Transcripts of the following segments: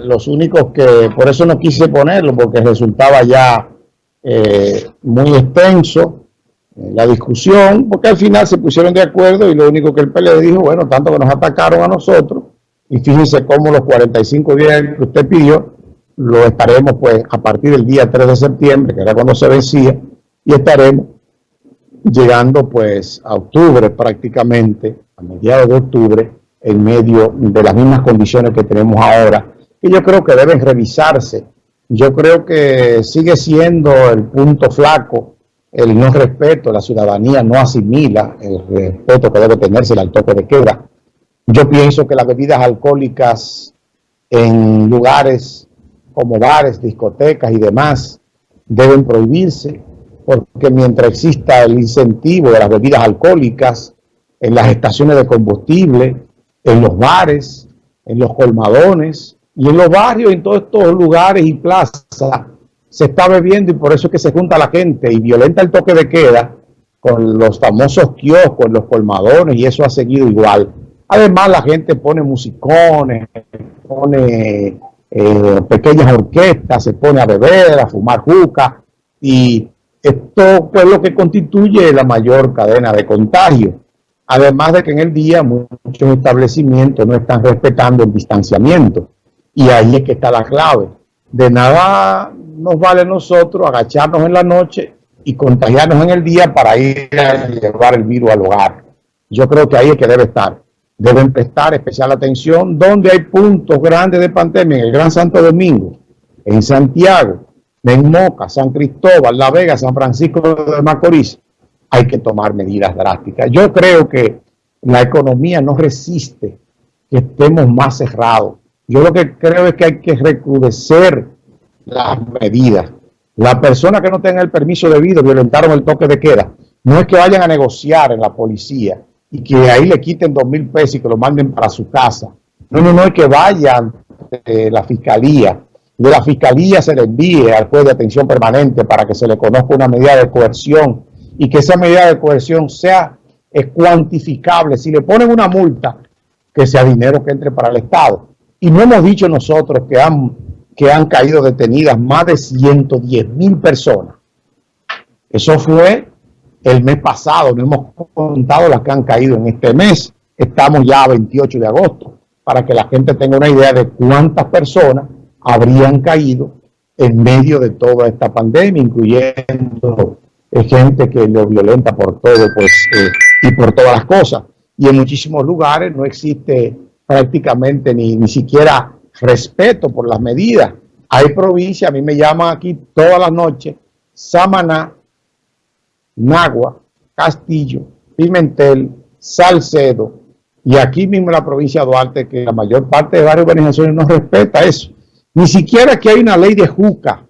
los únicos que, por eso no quise ponerlo, porque resultaba ya eh, muy extenso eh, la discusión, porque al final se pusieron de acuerdo y lo único que el PLD dijo, bueno, tanto que nos atacaron a nosotros, y fíjense cómo los 45 días que usted pidió, lo estaremos pues a partir del día 3 de septiembre, que era cuando se vencía, y estaremos llegando pues a octubre prácticamente, a mediados de octubre, en medio de las mismas condiciones que tenemos ahora, que yo creo que deben revisarse. Yo creo que sigue siendo el punto flaco el no respeto, la ciudadanía no asimila el respeto que debe tenerse al toque de queda. Yo pienso que las bebidas alcohólicas en lugares como bares, discotecas y demás deben prohibirse porque mientras exista el incentivo de las bebidas alcohólicas en las estaciones de combustible, en los bares, en los colmadones y en los barrios, en todos estos lugares y plazas, se está bebiendo y por eso es que se junta la gente y violenta el toque de queda con los famosos kioscos, los colmadones y eso ha seguido igual. Además la gente pone musicones, pone eh, pequeñas orquestas, se pone a beber, a fumar juca y esto es lo que constituye la mayor cadena de contagio. Además de que en el día muchos establecimientos no están respetando el distanciamiento. Y ahí es que está la clave. De nada nos vale nosotros agacharnos en la noche y contagiarnos en el día para ir a llevar el virus al hogar. Yo creo que ahí es que debe estar. Deben prestar especial atención donde hay puntos grandes de pandemia, en el Gran Santo Domingo, en Santiago, en Moca, San Cristóbal, La Vega, San Francisco de Macorís, hay que tomar medidas drásticas. Yo creo que la economía no resiste que estemos más cerrados. Yo lo que creo es que hay que recrudecer las medidas. Las personas que no tengan el permiso debido violentaron el toque de queda. No es que vayan a negociar en la policía y que ahí le quiten dos mil pesos y que lo manden para su casa. No, no, no es que vayan de la fiscalía de la fiscalía se le envíe al juez de atención permanente para que se le conozca una medida de coerción y que esa medida de coerción sea cuantificable. Si le ponen una multa, que sea dinero que entre para el Estado. Y no hemos dicho nosotros que han, que han caído detenidas más de 110 mil personas. Eso fue el mes pasado, no hemos contado las que han caído en este mes. Estamos ya a 28 de agosto, para que la gente tenga una idea de cuántas personas habrían caído en medio de toda esta pandemia, incluyendo eh, gente que lo violenta por todo pues, eh, y por todas las cosas. Y en muchísimos lugares no existe prácticamente ni, ni siquiera respeto por las medidas. Hay provincias, a mí me llaman aquí todas las noches, Samaná, Nagua, Castillo, Pimentel, Salcedo, y aquí mismo la provincia de Duarte, que la mayor parte de varias organizaciones no respeta eso. Ni siquiera que hay una ley de JUCA,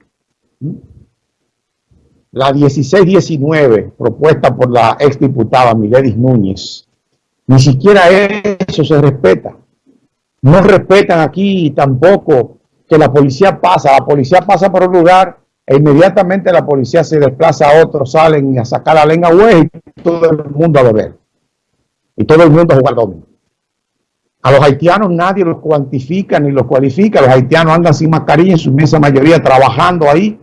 la 1619, propuesta por la exdiputada Miledis Núñez. Ni siquiera eso se respeta. No respetan aquí tampoco que la policía pasa. La policía pasa por un lugar e inmediatamente la policía se desplaza a otro, salen a sacar la lengua güey y todo el mundo a beber. Y todo el mundo a jugar domingo. A los haitianos nadie los cuantifica ni los cualifica. Los haitianos andan sin mascarilla en su inmensa mayoría trabajando ahí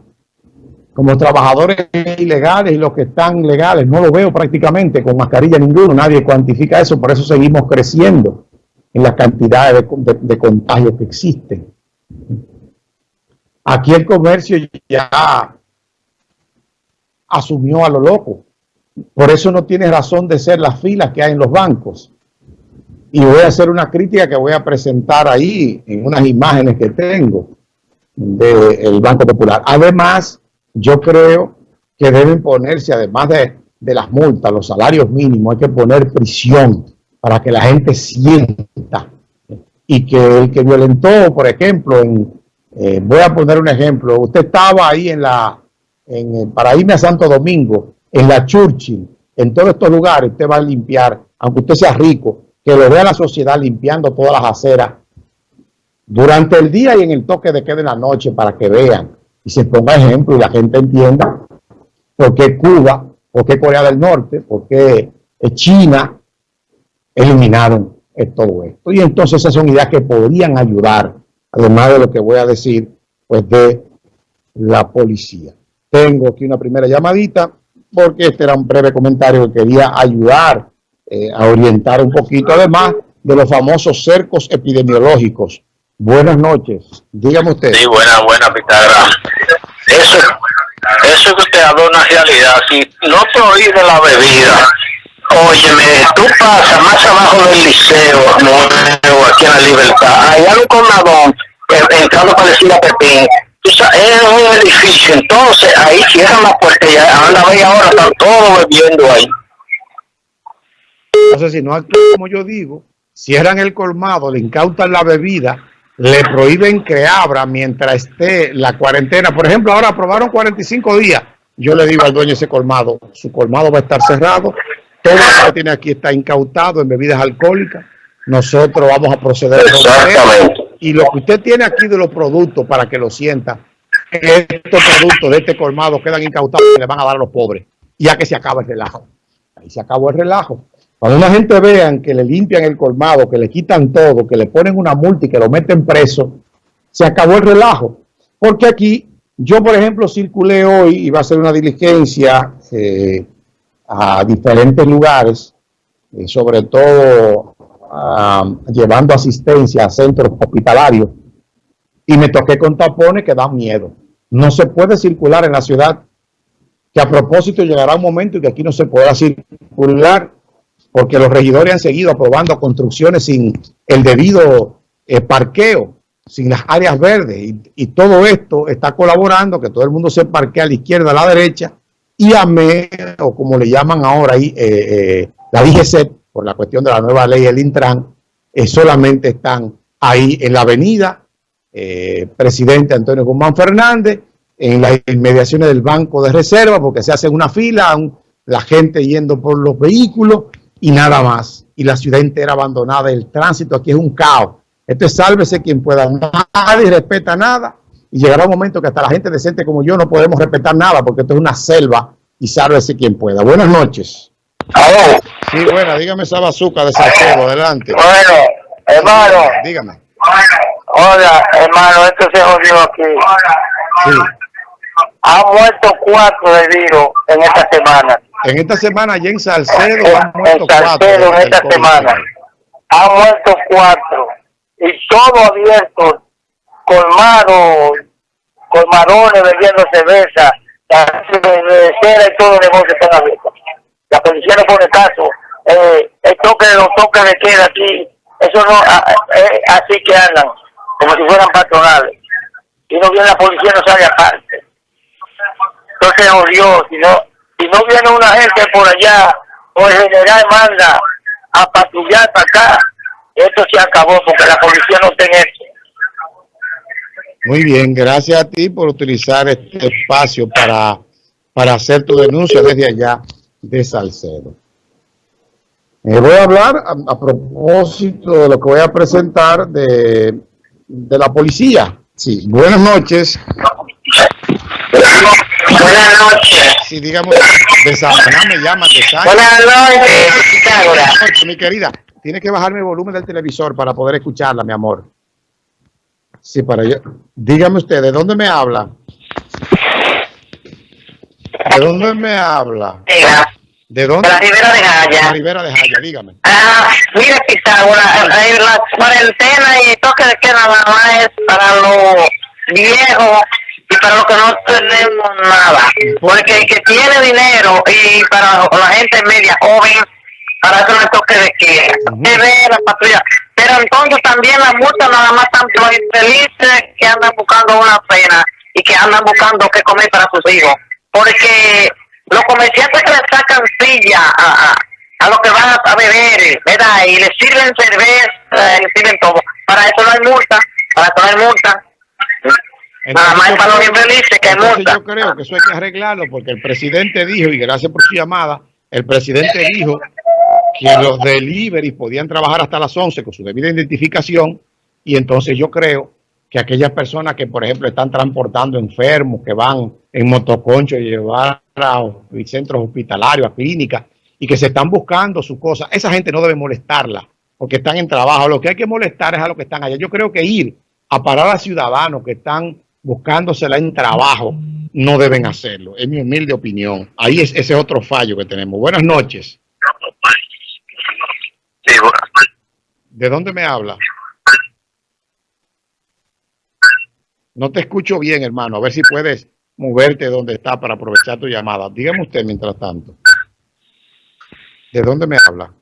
como trabajadores ilegales y los que están legales. No lo veo prácticamente con mascarilla ninguno. Nadie cuantifica eso. Por eso seguimos creciendo en las cantidades de, contagios que existen. Aquí el comercio ya asumió a lo loco. Por eso no tiene razón de ser las filas que hay en los bancos y voy a hacer una crítica que voy a presentar ahí en unas imágenes que tengo del Banco Popular. Además, yo creo que deben ponerse, además de, las multas, los salarios mínimos, hay que poner prisión para que la gente sienta y que el que violentó, por ejemplo, en, eh, voy a poner un ejemplo, usted estaba ahí en la, en, para irme a Santo Domingo, en la Churchill, en todos estos lugares, usted va a limpiar, aunque usted sea rico, que lo vea la sociedad limpiando todas las aceras durante el día y en el toque de queda de la noche para que vean y se ponga ejemplo y la gente entienda por qué Cuba, por qué Corea del Norte, por qué China eliminaron todo esto. Y entonces esas son ideas que podrían ayudar además de lo que voy a decir, pues de la policía. Tengo aquí una primera llamadita, porque este era un breve comentario que quería ayudar eh, a orientar un poquito, además de los famosos cercos epidemiológicos. Buenas noches, dígame usted. Sí, buena, buena, Pitagras. Eso, eso que usted habla una realidad. Si no prohíbe la bebida, óyeme, tú pasas más abajo del liceo, nuevo, aquí en la libertad, allá hay un colmadón, eh, entrando para decir a Pepín, es un edificio, entonces ahí cierran la puerta y anda media ahora, están todos bebiendo ahí. Entonces, si no actúan como yo digo, cierran el colmado, le incautan la bebida, le prohíben que abra mientras esté la cuarentena. Por ejemplo, ahora aprobaron 45 días. Yo le digo al dueño ese colmado, su colmado va a estar cerrado, todo lo que tiene aquí está incautado en bebidas alcohólicas. Nosotros vamos a proceder y lo que usted tiene aquí de los productos para que lo sienta, estos productos de este colmado quedan incautados y le van a dar a los pobres. Ya que se acaba el relajo. Ahí se acabó el relajo. Cuando una gente vean que le limpian el colmado, que le quitan todo, que le ponen una multa y que lo meten preso, se acabó el relajo. Porque aquí, yo por ejemplo circulé hoy, y iba a hacer una diligencia eh, a diferentes lugares, eh, sobre todo llevando asistencia a centros hospitalarios, y me toqué con tapones que dan miedo. No se puede circular en la ciudad, que a propósito llegará un momento en que aquí no se podrá circular porque los regidores han seguido aprobando construcciones sin el debido eh, parqueo, sin las áreas verdes, y, todo esto está colaborando que todo el mundo se parquee a la izquierda, a la derecha, y a me, o como le llaman ahora ahí, eh, eh, la DGC, por la cuestión de la nueva ley, el Intran, solamente están ahí en la avenida Presidente Antonio Guzmán Fernández, en las inmediaciones del Banco de Reserva, porque se hace una fila, la gente yendo por los vehículos, y nada más. Y la ciudad entera abandonada, el tránsito aquí es un caos. Esto es sálvese quien pueda. Nadie respeta nada. Y llegará un momento que hasta la gente decente como yo no podemos respetar nada porque esto es una selva y sálvese quien pueda. Buenas noches. ¿Aló? Sí, buena, dígame esa bazuca de Salcedo, adelante. Bueno, hermano. Dígame. Hola, hermano, esto se jodió aquí. Sí. Han muerto cuatro de virus en esta semana. En esta semana allá en Salcedo han muerto en Salcedo, en esta semana han muerto cuatro. Y todo abierto, colmado, colmadones vendiendo cerveza, de cera y todo el negocio están abiertos. La policía no pone caso. Eh, el toque de los toques de queda aquí, eso no, eh, así que andan, como si fueran patronales. Y no viene la policía, no sale aparte. Entonces, oh Dios, si no, si no viene una gente por allá, o el general manda a patrullar para acá, esto se acabó porque la policía no tiene esto. Muy bien, gracias a ti por utilizar este espacio para, para hacer tu denuncia desde allá de Salcedo. Eh, voy a hablar a, propósito de lo que voy a presentar de, de la policía. Sí, buenas noches. Buenas noches. Sí, digamos, de Samaná me llama, de Buenas noches, Mi querida, tiene que bajarme el volumen del televisor para poder escucharla, mi amor. Sí, para yo. Dígame usted, ¿de dónde me habla? ¿De dónde me habla? ¿De dónde? De la Ribera de Jaya. La Ribera de Jaya, dígame. Ah, mire, Pitágoras, la cuarentena y toque de queda nada más es para los viejos y para los que no tenemos nada. Porque el que tiene dinero y para la gente media joven, para eso no toque de queda. Uh la patrulla. Pero entonces también la multa nada más tanto los infelices que andan buscando una pena y que andan buscando qué comer para sus hijos. Porque los comerciantes que le sacan silla a, a, los que van a, beber, ¿verdad? Y les sirven cerveza, les sirven todo. Para eso no hay multa, para eso no hay multa. Nada más para los infelices que hay multa. Yo creo que eso hay que arreglarlo porque el presidente dijo, y gracias por su llamada, el presidente dijo que los deliveries podían trabajar hasta las 11 con su debida identificación y entonces yo creo que aquellas personas que, por ejemplo, están transportando enfermos, que van en motoconcho y llevar a centros hospitalarios, a clínicas, y que se están buscando sus cosas, esa gente no debe molestarla, porque están en trabajo. Lo que hay que molestar es a los que están allá. Yo creo que ir a parar a ciudadanos que están buscándosela en trabajo, no deben hacerlo. Es mi humilde opinión. Ahí es ese otro fallo que tenemos. Buenas noches. ¿De dónde me habla? No te escucho bien, hermano. A ver si puedes moverte donde está para aprovechar tu llamada. Dígame usted mientras tanto. ¿De dónde me habla?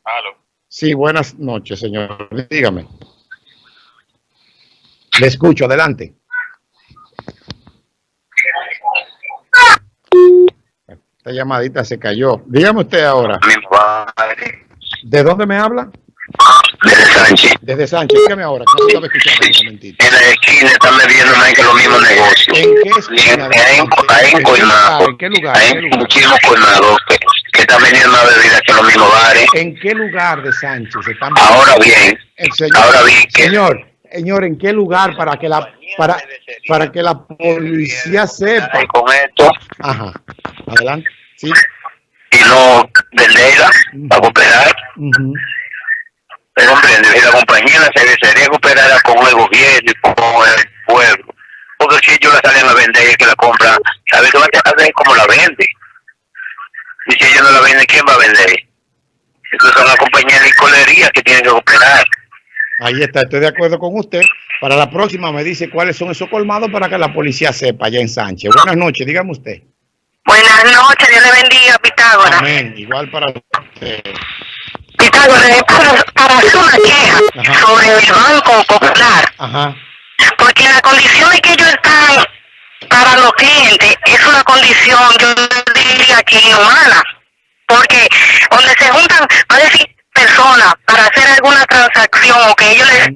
Sí, buenas noches, señor. Dígame. Le escucho, adelante. Esta llamadita se cayó. Dígame usted ahora. ¿De dónde me habla? Desde Sánchez. Desde Sánchez. Dígame ahora, no estaba escuchando un momentito. En la esquina están vendiendo más que los mismos negocios. ¿En qué esquina? En- en Colmado. ¿En qué lugar? Hay ¿En muchísimos colmados que, están vendiendo más bebidas que los mismos bares. ¿En qué lugar de Sánchez están Ahora bien, El señor, ahora bien que señor, señor, ¿en qué lugar para que la para para que la policía sepa? con esto Ajá. Adelante. Sí. y no venderla para cooperar. Ujú. Pero comprende, la compañía la cervecería cooperara con el gobierno y con el pueblo. Porque si ellos la salen a vender y que la compra, ¿sabe qué va a hacer? ¿Cómo la vende? Y si ellos no la venden, ¿quién va a vender? Entonces son las compañías de licorería que tienen que cooperar. Ahí está, estoy de acuerdo con usted. Para la próxima me dice cuáles son esos colmados para que la policía sepa allá en Sánchez. Buenas noches, dígame usted. Buenas noches, Dios le bendiga, Pitágoras. Amén. Igual para usted. Para, para hacer una queja Ajá. sobre el Banco Popular, Ajá. porque las condiciones que ellos están para los clientes es una condición, yo diría que inhumana, porque donde se juntan más de 100 personas para hacer alguna transacción o que ellos les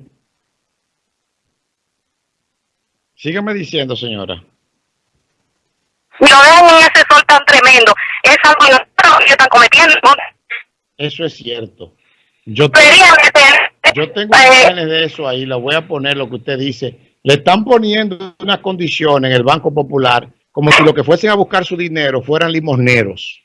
Sígueme diciendo, señora. lo dejan en ese sol tan tremendo, es algo que están cometiendo. Eso es cierto. Yo tengo eh, imágenes de eso ahí, la voy a poner lo que usted dice. Le están poniendo una condición en el Banco Popular como si lo que fuesen a buscar su dinero fueran limosneros.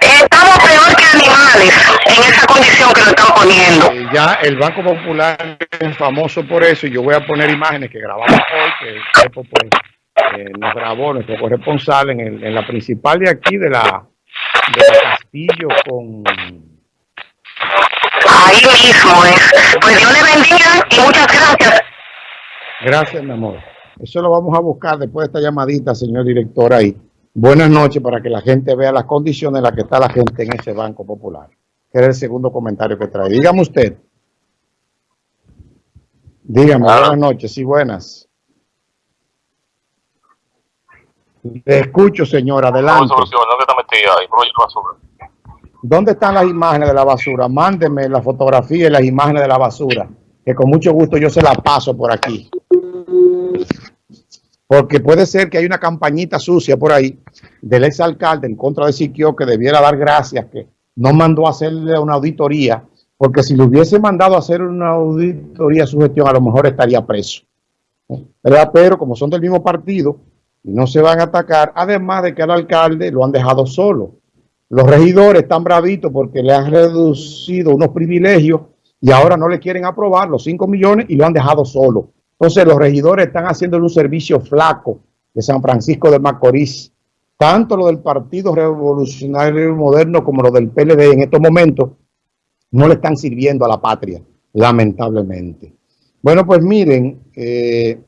Estamos peor que animales en esa condición que lo están poniendo. Eh, ya el Banco Popular es famoso por eso y yo voy a poner imágenes que grabamos hoy, que el pues, eh, nos grabó nuestro corresponsal en, el- en la principal de aquí de la, de la Castillo con... Ahí mismo es. Pues Dios le bendiga y muchas gracias. Gracias, mi amor. Eso lo vamos a buscar después de esta llamadita, señor director, ahí. Buenas noches para que la gente vea las condiciones en las que está la gente en ese Banco Popular. Que era el segundo comentario que trae. Dígame usted. Dígame, Ah. buenas noches, sí, buenas. Le escucho, señor, adelante. ¿Dónde está metida ahí? ¿Cómo lleva basura? ¿Dónde están las imágenes de la basura? Mándeme la fotografía y las imágenes de la basura, que con mucho gusto yo se la paso por aquí. Porque puede ser que hay una campañita sucia por ahí del exalcalde en contra de Siquio que debiera dar gracias que no mandó a hacerle una auditoría, porque si le hubiese mandado a hacer una auditoría su gestión, a lo mejor estaría preso. Pero como son del mismo partido y no se van a atacar, además de que al alcalde lo han dejado solo. Los regidores están bravitos porque le han reducido unos privilegios y ahora no le quieren aprobar los 5 millones y lo han dejado solo. Entonces los regidores están haciéndole un servicio flaco de San Francisco de Macorís. Tanto lo del Partido Revolucionario Moderno como lo del PLD en estos momentos no le están sirviendo a la patria, lamentablemente. Bueno, pues miren, eh,